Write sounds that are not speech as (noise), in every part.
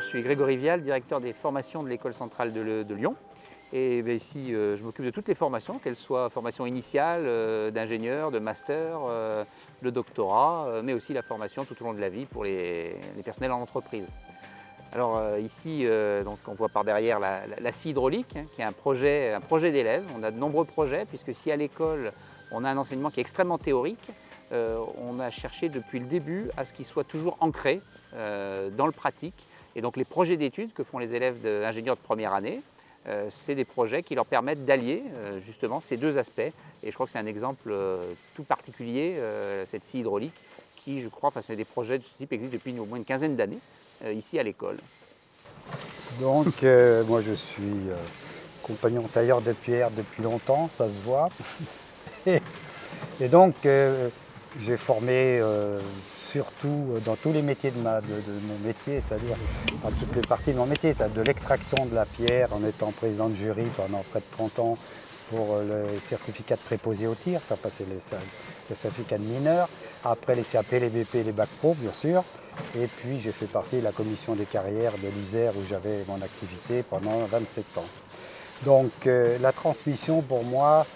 Je suis Grégory Vial, directeur des formations de l'école centrale de, Lyon. Et ben, ici, euh, je m'occupe de toutes les formations, qu'elles soient formation initiale, euh, d'ingénieur, de master, euh, de doctorat, mais aussi la formation tout au long de la vie pour les, personnels en entreprise. Alors ici, donc on voit par derrière la, scie hydraulique, hein, qui est un projet, un projet d'élèves. On a de nombreux projets, puisque si à l'école, on a un enseignement qui est extrêmement théorique, on a cherché depuis le début à ce qu'il soit toujours ancré dans le pratique. Et donc les projets d'études que font les élèves d'ingénieurs de première année, euh, c'est des projets qui leur permettent d'allier euh, justement ces deux aspects. Et je crois que c'est un exemple euh, tout particulier, cette scie hydraulique, qui, je crois, enfin, c'est des projets de ce type existent depuis au moins une quinzaine d'années ici à l'école. Donc, moi je suis compagnon tailleur de pierre depuis longtemps, ça se voit. (laughs) et, donc, j'ai formé surtout euh, dans tous les métiers de, mon métier, c'est-à-dire dans toutes les parties de mon métier, de l'extraction de la pierre en étant président de jury pendant près de 30 ans pour euh, le certificat de préposé au tir, faire passer les, le certificat de mineur, après les CAP, les BP, les bacs pro bien sûr, et puis j'ai fait partie de la commission des carrières de l'Isère où j'avais mon activité pendant 27 ans. Donc euh, la transmission pour moi,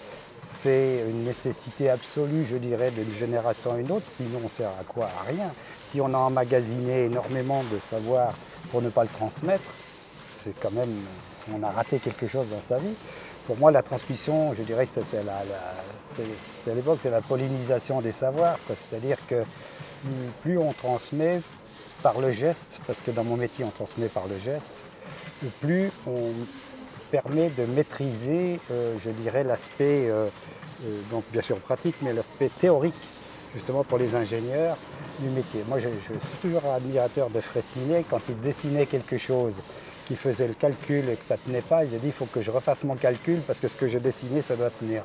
c'est une nécessité absolue, je dirais, d'une génération à une autre, sinon on sert à quoi? À rien. Si on a emmagasiné énormément de savoir pour ne pas le transmettre, c'est quand même, on a raté quelque chose dans sa vie. Pour moi, la transmission, je dirais que c'est à l'époque, c'est la pollinisation des savoirs. C'est-à-dire que plus on transmet par le geste, parce que dans mon métier, on transmet par le geste, plus on permet de maîtriser, euh, je dirais, l'aspect, euh, euh, donc bien sûr pratique, mais l'aspect théorique, justement pour les ingénieurs du métier. Moi, je, suis toujours admirateur de Fressinet. Quand il dessinait quelque chose qui faisait le calcul et que ça ne tenait pas, il a dit il faut que je refasse mon calcul parce que ce que je dessinais, ça doit tenir.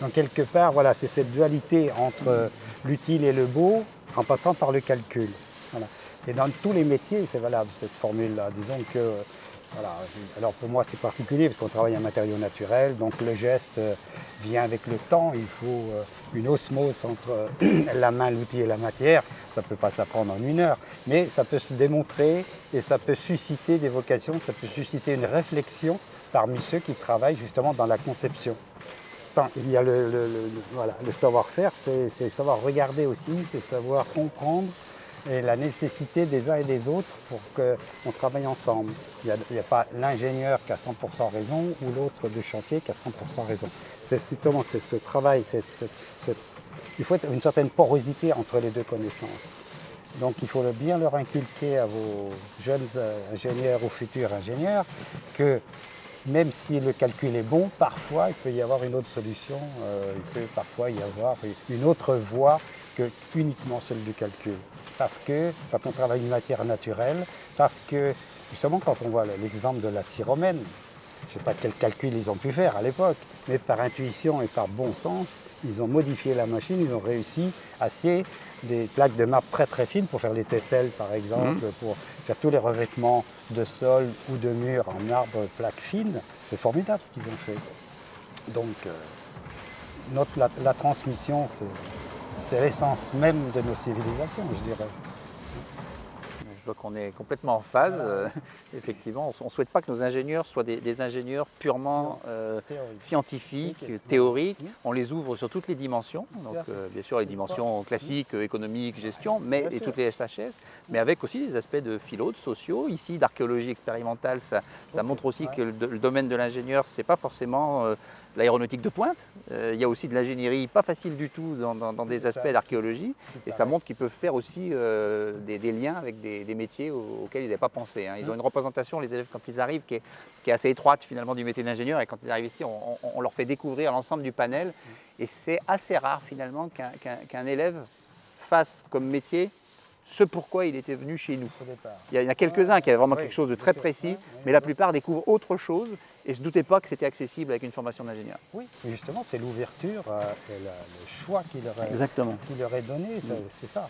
Donc quelque part, voilà, c'est cette dualité entre l'utile et le beau en passant par le calcul. Et dans tous les métiers, c'est valable cette formule-là. Disons que alors pour moi c'est particulier parce qu'on travaille en matériaux naturels, donc le geste euh, vient avec le temps, il faut euh, une osmose entre euh, (clears throat) la main, l'outil et la matière, ça ne peut pas s'apprendre en une heure, mais ça peut se démontrer et ça peut susciter des vocations, ça peut susciter une réflexion parmi ceux qui travaillent justement dans la conception. il y a le, le savoir-faire, c'est savoir regarder aussi, c'est savoir comprendre, et la nécessité des uns et des autres pour qu'on travaille ensemble. Il n'y a, pas l'ingénieur qui a 100% raison ou l'autre du chantier qui a 100% raison. C'est justement ce travail, il faut une certaine porosité entre les deux connaissances. Donc il faut bien leur inculquer à vos jeunes ingénieurs ou futurs ingénieurs que même si le calcul est bon, parfois il peut y avoir une autre solution, euh, il peut parfois y avoir une autre voie que uniquement celle du calcul parce que quand on travaille une matière naturelle, parce que justement quand on voit l'exemple de la scie romaine, je ne sais pas quel calcul ils ont pu faire à l'époque, mais par intuition et par bon sens, ils ont modifié la machine, ils ont réussi à scier des plaques de marbre très très fines pour faire les tesselles par exemple, mhm. pour faire tous les revêtements de sol ou de mur en marbre plaques fines. C'est formidable ce qu'ils ont fait. Donc euh, la transmission, c'est c'est l'essence même de nos civilisations, je dirais. Je vois qu'on est complètement en phase. Euh, (laughs) effectivement, on ne souhaite pas que nos ingénieurs soient des, ingénieurs purement euh, scientifiques, théoriques. On les ouvre sur toutes les dimensions. Donc, euh, bien sûr, les dimensions classiques, économiques, gestion, mais, et toutes les SHS, mais avec aussi des aspects de philo, de sociaux. Ici, d'archéologie expérimentale, ça, montre aussi que le, domaine de l'ingénieur, ce n'est pas forcément l'aéronautique de pointe. il y a aussi de l'ingénierie pas facile du tout dans, des aspects d'archéologie. Et ça montre qu'ils peuvent faire aussi des, liens avec des métiers auxquels ils n'avaient pas pensé. Hein. Ils ont une représentation, les élèves, quand ils arrivent, qui est, assez étroite finalement du métier d'ingénieur. Et quand ils arrivent ici, on, leur fait découvrir l'ensemble du panel. Et c'est assez rare finalement qu'un élève fasse comme métier ce pourquoi il était venu chez nous. Il y en a quelques-uns qui avaient vraiment quelque chose de très précis, mais la plupart découvrent autre chose et ne se doutaient pas que c'était accessible avec une formation d'ingénieur. Oui, justement, c'est l'ouverture euh, et le choix qu'il leur, leur, est donné, c'est ça.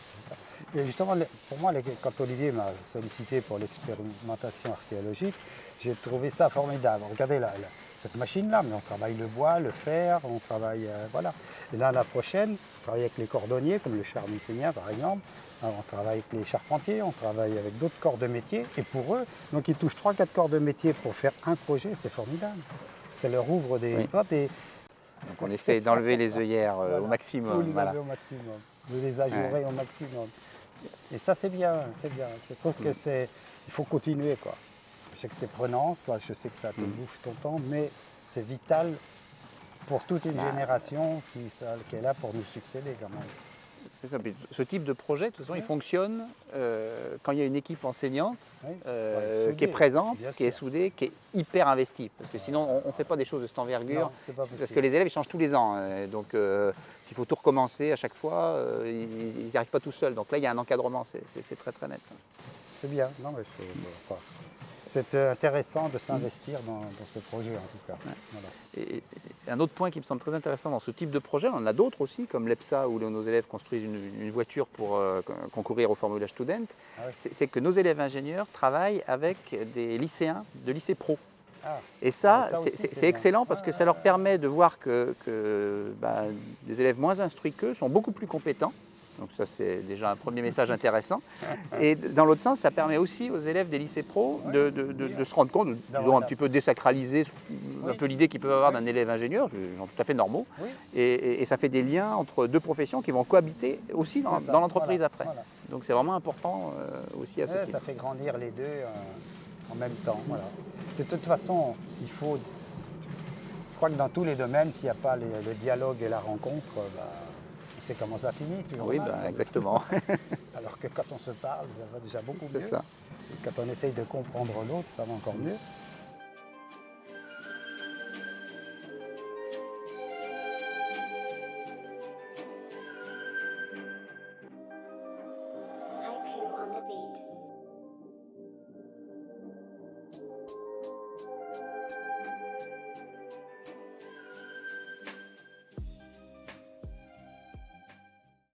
Et justement, pour moi, quand Olivier m'a sollicité pour l'expérimentation archéologique, j'ai trouvé ça formidable. Regardez, là, cette machine-là, mais on travaille le bois, le fer, on travaille, euh, voilà. Et là, la prochaine, on travaille avec les cordonniers, comme le charmicénien par exemple, on travaille avec les charpentiers, on travaille avec d'autres corps de métier, et pour eux, donc ils touchent 3-4 corps de métier pour faire un projet, c'est formidable. Ça leur ouvre des portes et donc on essaie d'enlever les œillères euh, au maximum. les voilà. au maximum, de les ajurer au maximum. Et ça c'est bien, c'est bien. Je trouve que c'est, il faut continuer quoi. Je sais que c'est prenant, je sais que ça te mm. bouffe ton temps, mais c'est vital pour toute une bah. génération qui, qui, est là pour nous succéder quand même. C'est ça. ce type de projet, de toute façon, il fonctionne euh, quand il y a une équipe enseignante euh, qui est présente, qui est soudée, qui est hyper investie. Parce que sinon, on ne fait pas des choses de cette envergure. parce que les élèves, ils changent tous les ans. Euh, donc, s'il faut tout recommencer à chaque fois, ils n'y arrivent pas tout seuls. Donc là, il y a un encadrement. C'est très, très net. C'est bien. Non, mais c'est intéressant de s'investir dans, ce projet en tout cas. Et, un autre point qui me semble très intéressant dans ce type de projet, on en a d'autres aussi, comme l'EPSA où nos élèves construisent une, voiture pour euh, concourir au Formula Student, ah c'est que nos élèves ingénieurs travaillent avec des lycéens de lycée pro. Ah. Et ça, c'est excellent parce que ça leur permet de voir que, bah, des élèves moins instruits qu'eux sont beaucoup plus compétents donc ça, c'est déjà un premier message intéressant. Et dans l'autre sens, ça permet aussi aux élèves des lycées pro de, se rendre compte, disons un petit peu désacraliser un peu l'idée qu'ils peuvent avoir d'un élève ingénieur, gens tout à fait normaux. Et, ça fait des liens entre deux professions qui vont cohabiter aussi dans, l'entreprise après. Donc c'est vraiment important euh, aussi à ce titre. Ça fait grandir les deux euh, en même temps. De toute façon, il faut... Je crois que dans tous les domaines, s'il n'y a pas le dialogue et la rencontre, bah, c'est comment ça finit. Toujours oui, bah, exactement. (laughs) Alors que quand on se parle, ça va déjà beaucoup mieux. Ça. Et quand on essaye de comprendre l'autre, ça va encore mieux. on the beat.